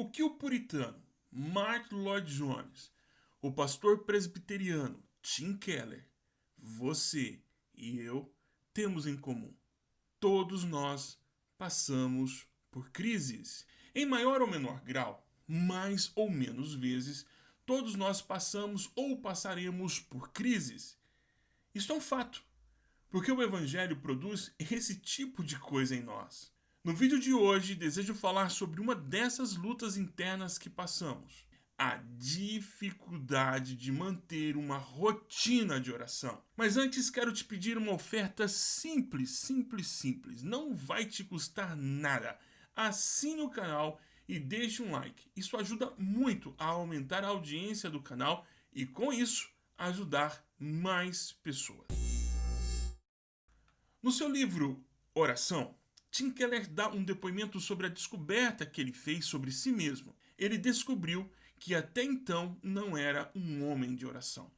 O que o puritano Martin Lloyd Jones, o pastor presbiteriano Tim Keller, você e eu temos em comum? Todos nós passamos por crises. Em maior ou menor grau, mais ou menos vezes, todos nós passamos ou passaremos por crises. Isso é um fato, porque o Evangelho produz esse tipo de coisa em nós. No vídeo de hoje, desejo falar sobre uma dessas lutas internas que passamos. A dificuldade de manter uma rotina de oração. Mas antes quero te pedir uma oferta simples, simples, simples. Não vai te custar nada. Assine o canal e deixe um like. Isso ajuda muito a aumentar a audiência do canal e com isso ajudar mais pessoas. No seu livro Oração, Tim Keller dá um depoimento sobre a descoberta que ele fez sobre si mesmo. Ele descobriu que até então não era um homem de oração.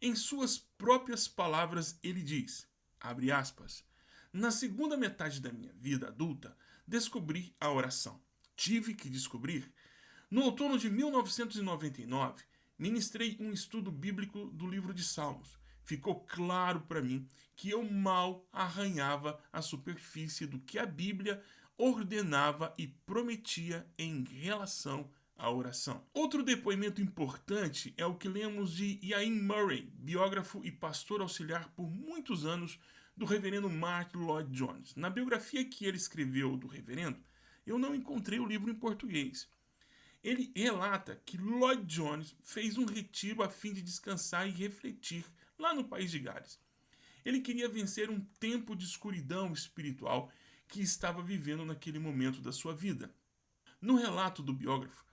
Em suas próprias palavras, ele diz, abre aspas, na segunda metade da minha vida adulta, descobri a oração. Tive que descobrir. No outono de 1999, ministrei um estudo bíblico do livro de Salmos ficou claro para mim que eu mal arranhava a superfície do que a Bíblia ordenava e prometia em relação à oração. Outro depoimento importante é o que lemos de Ian Murray, biógrafo e pastor auxiliar por muitos anos do reverendo Martin Lloyd Jones. Na biografia que ele escreveu do reverendo, eu não encontrei o livro em português. Ele relata que Lloyd Jones fez um retiro a fim de descansar e refletir lá no país de Gales. Ele queria vencer um tempo de escuridão espiritual que estava vivendo naquele momento da sua vida. No relato do biógrafo,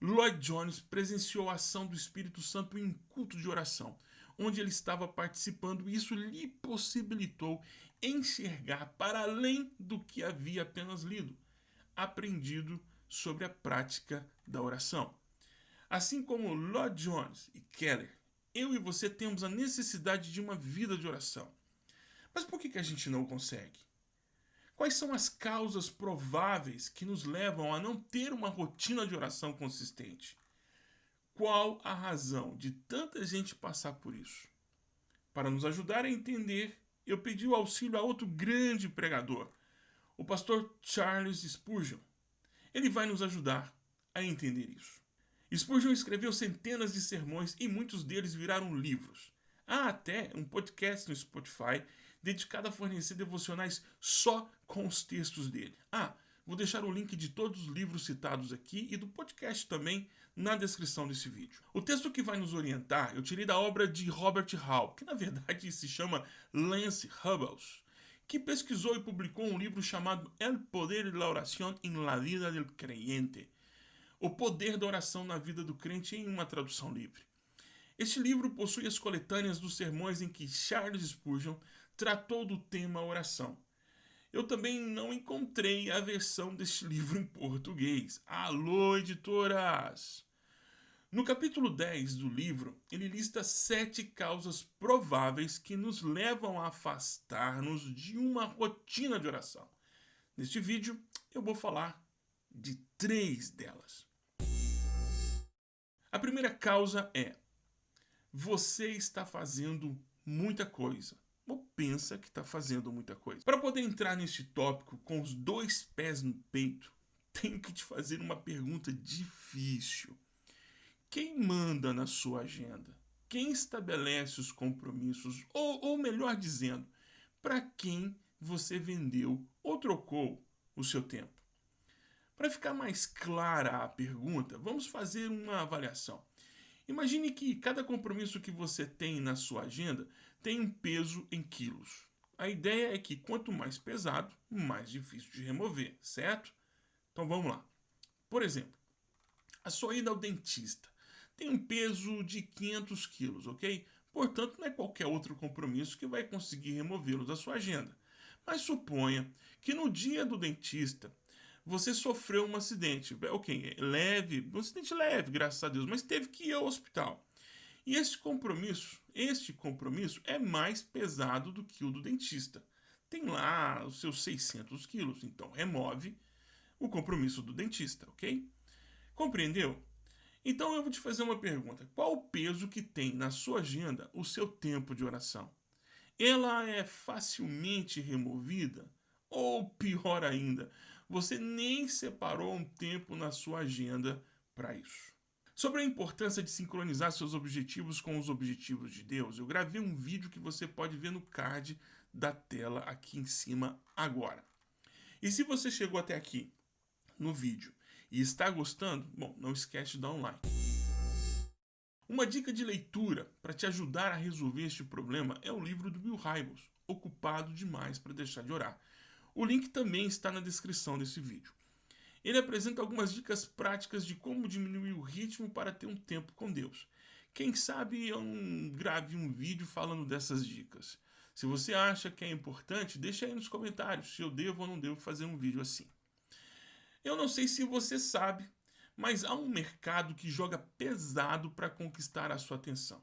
Lloyd Jones presenciou a ação do Espírito Santo em culto de oração, onde ele estava participando e isso lhe possibilitou enxergar para além do que havia apenas lido, aprendido sobre a prática da oração. Assim como Lloyd Jones e Keller eu e você temos a necessidade de uma vida de oração. Mas por que, a gente não consegue? Quais são as causas prováveis que nos levam a não ter uma rotina de oração consistente? Qual a razão de tanta gente passar por isso? Para nos ajudar a entender, eu pedi o auxílio a outro grande pregador, o pastor Charles Spurgeon. Ele vai nos ajudar a entender isso. Spurgeon escreveu centenas de sermões e muitos deles viraram livros. Há até um podcast no Spotify dedicado a fornecer devocionais só com os textos dele. Ah, vou deixar o link de todos os livros citados aqui e do podcast também na descrição desse vídeo. O texto que vai nos orientar eu tirei da obra de Robert Hall, que na verdade se chama Lance Hubbles, que pesquisou e publicou um livro chamado El Poder de la Oración en la Vida del Creyente, o Poder da Oração na Vida do Crente em uma tradução livre. Este livro possui as coletâneas dos sermões em que Charles Spurgeon tratou do tema oração. Eu também não encontrei a versão deste livro em português. Alô, editoras! No capítulo 10 do livro, ele lista sete causas prováveis que nos levam a afastar-nos de uma rotina de oração. Neste vídeo, eu vou falar de três delas. A primeira causa é: você está fazendo muita coisa. Ou pensa que está fazendo muita coisa. Para poder entrar neste tópico com os dois pés no peito, tenho que te fazer uma pergunta difícil. Quem manda na sua agenda? Quem estabelece os compromissos? Ou, ou melhor dizendo, para quem você vendeu ou trocou o seu tempo? Para ficar mais clara a pergunta, vamos fazer uma avaliação. Imagine que cada compromisso que você tem na sua agenda tem um peso em quilos. A ideia é que quanto mais pesado, mais difícil de remover, certo? Então vamos lá. Por exemplo, a sua ida ao dentista tem um peso de 500 quilos, ok? Portanto, não é qualquer outro compromisso que vai conseguir removê-lo da sua agenda. Mas suponha que no dia do dentista você sofreu um acidente. Ok, leve, um acidente leve, graças a Deus, mas teve que ir ao hospital. E esse compromisso, este compromisso é mais pesado do que o do dentista. Tem lá os seus 600 quilos, então remove o compromisso do dentista, ok? Compreendeu? Então eu vou te fazer uma pergunta. Qual o peso que tem na sua agenda o seu tempo de oração? Ela é facilmente removida? Ou pior ainda, você nem separou um tempo na sua agenda para isso? Sobre a importância de sincronizar seus objetivos com os objetivos de Deus, eu gravei um vídeo que você pode ver no card da tela aqui em cima agora. E se você chegou até aqui no vídeo e está gostando, bom, não esquece de dar um like. Uma dica de leitura para te ajudar a resolver este problema é o livro do Bill Hybels, Ocupado Demais para Deixar de Orar. O link também está na descrição desse vídeo. Ele apresenta algumas dicas práticas de como diminuir o ritmo para ter um tempo com Deus. Quem sabe eu não grave um vídeo falando dessas dicas. Se você acha que é importante, deixa aí nos comentários se eu devo ou não devo fazer um vídeo assim. Eu não sei se você sabe, mas há um mercado que joga pesado para conquistar a sua atenção.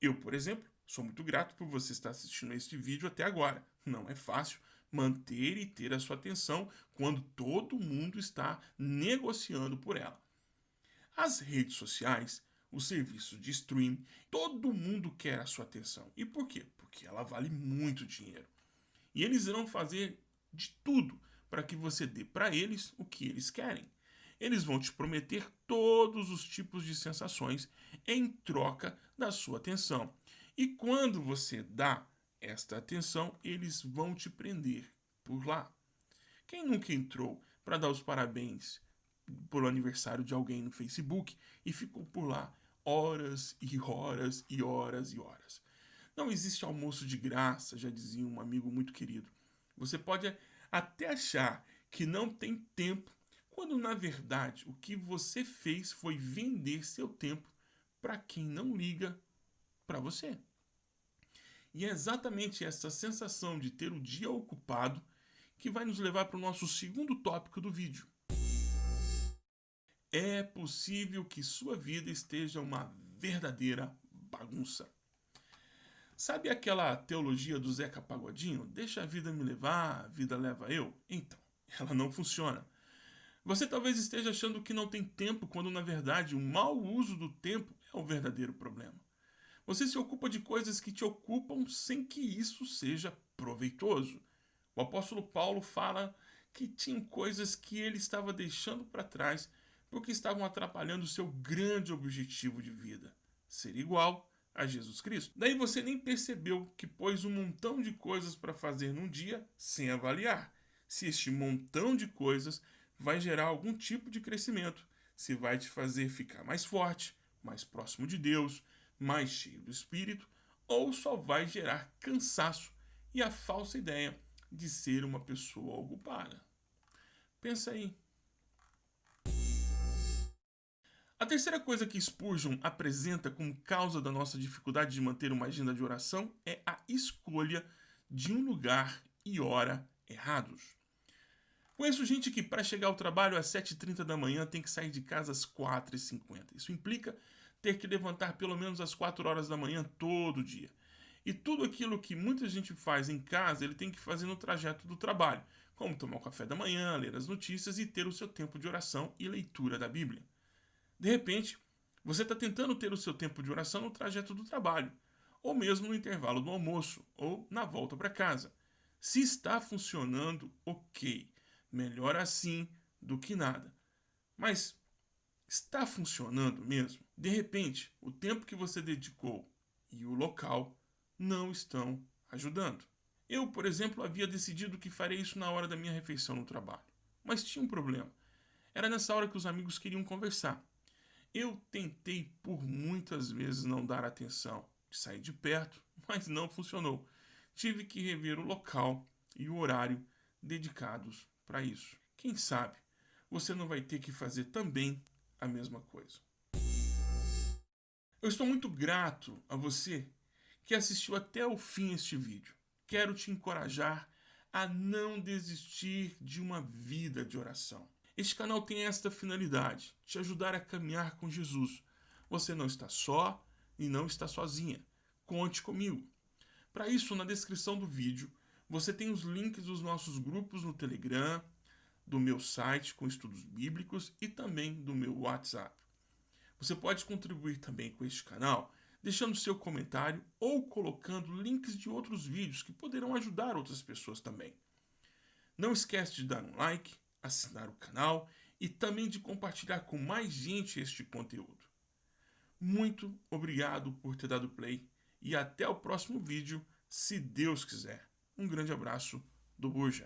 Eu, por exemplo, sou muito grato por você estar assistindo a este vídeo até agora. Não é fácil manter e ter a sua atenção quando todo mundo está negociando por ela. As redes sociais, os serviços de stream, todo mundo quer a sua atenção. E por quê? Porque ela vale muito dinheiro. E eles irão fazer de tudo para que você dê para eles o que eles querem. Eles vão te prometer todos os tipos de sensações em troca da sua atenção. E quando você dá esta atenção, eles vão te prender por lá. Quem nunca entrou para dar os parabéns pelo aniversário de alguém no Facebook e ficou por lá horas e horas e horas e horas? Não existe almoço de graça, já dizia um amigo muito querido. Você pode até achar que não tem tempo, quando na verdade o que você fez foi vender seu tempo para quem não liga para você. E é exatamente essa sensação de ter o dia ocupado que vai nos levar para o nosso segundo tópico do vídeo. É possível que sua vida esteja uma verdadeira bagunça. Sabe aquela teologia do Zeca Pagodinho? Deixa a vida me levar, a vida leva eu? Então, ela não funciona. Você talvez esteja achando que não tem tempo, quando na verdade o mau uso do tempo é o verdadeiro problema. Você se ocupa de coisas que te ocupam sem que isso seja proveitoso. O apóstolo Paulo fala que tinha coisas que ele estava deixando para trás porque estavam atrapalhando o seu grande objetivo de vida, ser igual a Jesus Cristo. Daí você nem percebeu que pôs um montão de coisas para fazer num dia sem avaliar se este montão de coisas vai gerar algum tipo de crescimento, se vai te fazer ficar mais forte, mais próximo de Deus, mais cheio do Espírito, ou só vai gerar cansaço e a falsa ideia de ser uma pessoa ocupada. Pensa aí. A terceira coisa que Spurgeon apresenta como causa da nossa dificuldade de manter uma agenda de oração é a escolha de um lugar e hora errados. Conheço gente que para chegar ao trabalho às 7h30 da manhã tem que sair de casa às 4h50. Isso implica ter que levantar pelo menos às 4 horas da manhã todo dia. E tudo aquilo que muita gente faz em casa, ele tem que fazer no trajeto do trabalho, como tomar o café da manhã, ler as notícias e ter o seu tempo de oração e leitura da Bíblia. De repente, você está tentando ter o seu tempo de oração no trajeto do trabalho, ou mesmo no intervalo do almoço, ou na volta para casa. Se está funcionando, ok. Melhor assim do que nada. Mas está funcionando mesmo? De repente, o tempo que você dedicou e o local não estão ajudando. Eu, por exemplo, havia decidido que farei isso na hora da minha refeição no trabalho. Mas tinha um problema. Era nessa hora que os amigos queriam conversar. Eu tentei por muitas vezes não dar atenção, sair de perto, mas não funcionou. Tive que rever o local e o horário dedicados para isso. Quem sabe você não vai ter que fazer também a mesma coisa. Eu estou muito grato a você que assistiu até o fim este vídeo. Quero te encorajar a não desistir de uma vida de oração. Este canal tem esta finalidade, te ajudar a caminhar com Jesus. Você não está só e não está sozinha. Conte comigo. Para isso, na descrição do vídeo, você tem os links dos nossos grupos no Telegram, do meu site com estudos bíblicos e também do meu WhatsApp. Você pode contribuir também com este canal deixando seu comentário ou colocando links de outros vídeos que poderão ajudar outras pessoas também. Não esquece de dar um like, assinar o canal e também de compartilhar com mais gente este conteúdo. Muito obrigado por ter dado play e até o próximo vídeo, se Deus quiser. Um grande abraço do Buja.